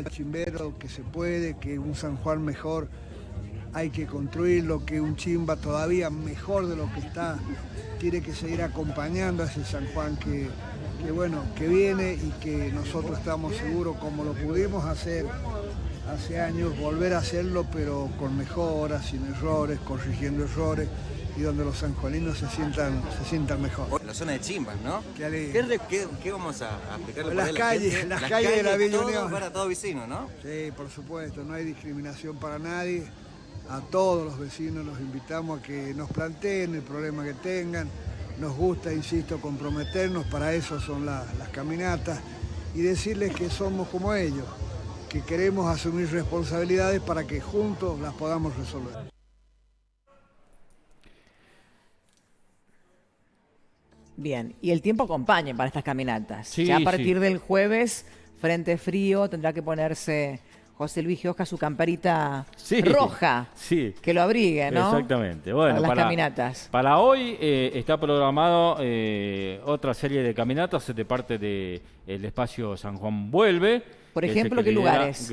al chimbero que se puede, que un San Juan mejor hay que construirlo, que un chimba todavía mejor de lo que está, tiene que seguir acompañando a ese San Juan que, que bueno, que viene y que nosotros estamos seguros como lo pudimos hacer hace años, volver a hacerlo pero con mejoras, sin errores, corrigiendo errores y donde los sanjuaninos se sientan, se sientan mejor. La zona de Chimbas, ¿no? Qué. ¿Qué, qué- qué vamos a, a explicarle Las la calles, gente? las calles de la Villa todo Unión. para todo vecino, ¿no? Sí, por supuesto, no hay discriminación para nadie. A todos los vecinos los invitamos a que nos planteen el problema que tengan. Nos gusta, insisto, comprometernos, para eso son la- las caminatas y decirles que somos como ellos, que queremos asumir responsabilidades para que juntos las podamos resolver. Bien, y el tiempo acompaña para estas caminatas. Sí, ya a sí. partir del jueves, frente frío, tendrá que ponerse José Luis Giosca su camperita Sí, roja, sí. que lo abrigue, ¿no? Exactamente. Bueno, para las para, caminatas. para hoy eh, está programado eh, otra serie de caminatas de parte del espacio San Juan Vuelve. Por ejemplo, ¿qué lugares?